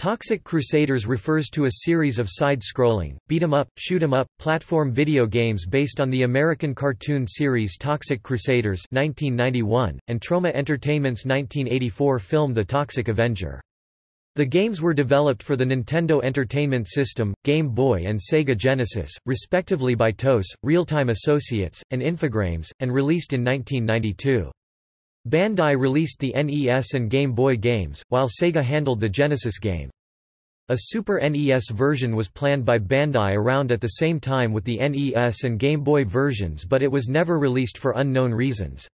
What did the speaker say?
Toxic Crusaders refers to a series of side-scrolling, beat-em-up, shoot-em-up, platform video games based on the American cartoon series Toxic Crusaders 1991, and Troma Entertainment's 1984 film The Toxic Avenger. The games were developed for the Nintendo Entertainment System, Game Boy and Sega Genesis, respectively by TOS, Real Time Associates, and Infogrames, and released in 1992. Bandai released the NES and Game Boy games, while Sega handled the Genesis game. A Super NES version was planned by Bandai around at the same time with the NES and Game Boy versions but it was never released for unknown reasons.